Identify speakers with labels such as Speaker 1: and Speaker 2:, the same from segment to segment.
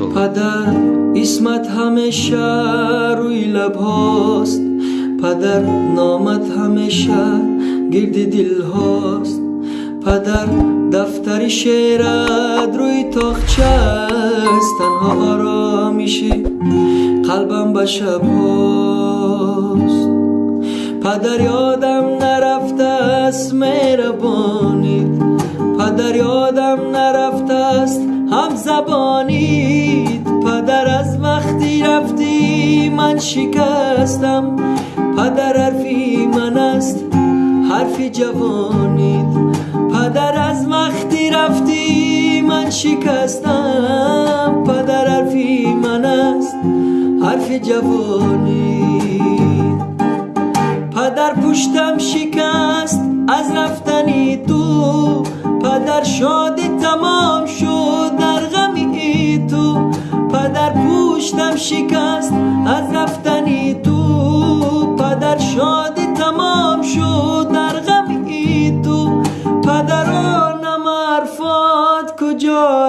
Speaker 1: انشالله
Speaker 2: پدر اسمت همیشه روی لب هاست. پدر نامت همیشه گرد دل هاست. پدر دفتر شعرت روی تاخچه است تنها آرامیشه قلبم به شب هاست. پدر یادم نرفته است مهربانید پدر یادم نرفته است هم زبانید من شکستم. پدر حرفی من است. حرف جوانید پدر از وقتی رفتی من شکستم. پدر حرفی من است. حرف جوانید پدر پشتم شکست. از رفتنی تو. پدر شادی تمام شد. در غمی تو. پدر پشتم شکست.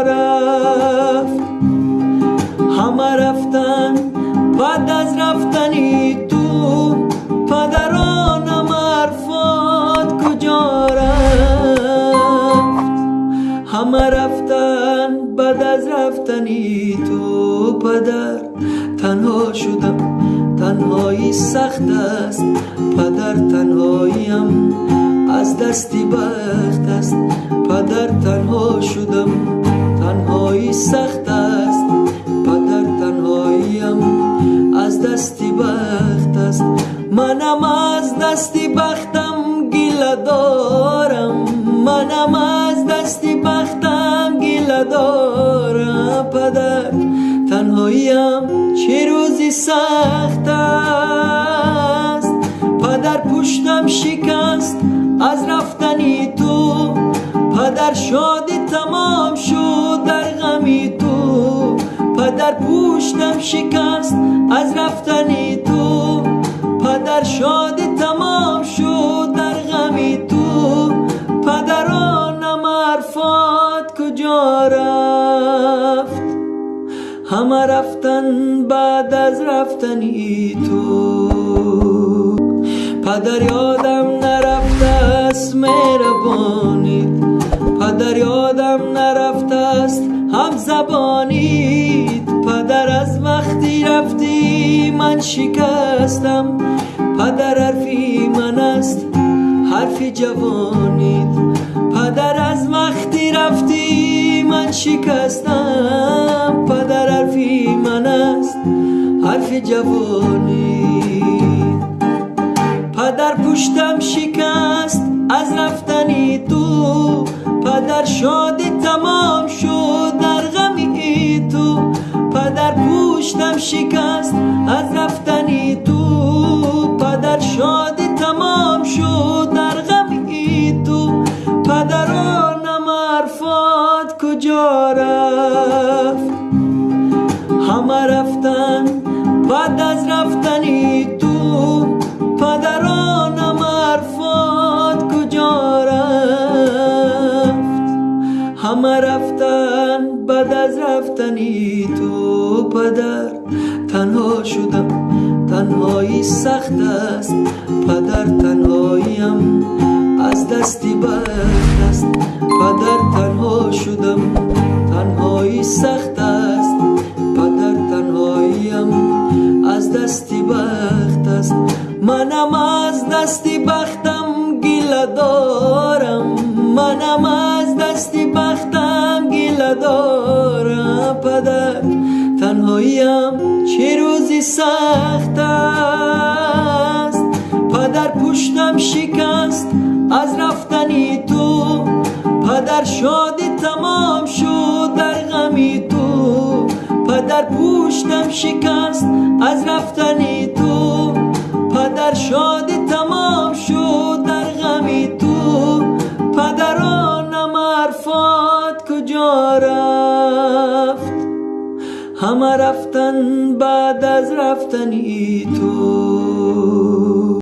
Speaker 2: رفت همه رفتن بعد از رفتنی تو پدرانم عرفات کجا رفت؟ همه رفتن بعد از رفتنی تو پدر تنها شدم تنهایی سخت است پدر تنهاییم از دستی بخت است. پدر تنها شدم تنهایی سخت است. پدر تنهاییم از دستی بخت است. منم از دستی بختم گیله دارم. منم از دستی بختم گیله دارم. پدر تنهاییم چه روزی سخت پشتم شکست از رفتنی تو. پدر شادی تمام شد در غمی تو. پدر پشتم شکست از رفتنی تو. پدر شادی تمام شد در غمی تو. پدرانم عرفات کجا رفت؟ همه رفتن بعد از رفتنی تو. پدر یادم نرفته است مهربانید پدر یادم نرفته است هم زبانید پدر از وقتی رفتی من شکستم. پدر حرفی من است حرف جوانید پدر از وقتی رفتی من شکستم. پدر حرفی من است حرف جوانید پدر شادی تمام شد در غمی تو پدر پشتم شکست از رفتنی تو همه رفتن بعد از رفتنی تو پدر. تنها شدم تنهایی سخت است. پدر تنهاییم از دستی بخت است. پدر تنها شدم تنهایی سخت است. پدر تنهاییم از دستی بخت است. منم از دستی بختم گیله دارم. منم از دستی بختم گیله دارم پدر. تنهاییم چه روزی سخت است؟ پدر پشتم شکست از رفتنی تو. پدر شادی تمام شد در غمی تو. پدر پشتم شکست از رفتنی کجا رفت. همه رفتن بعد از رفتنی تو.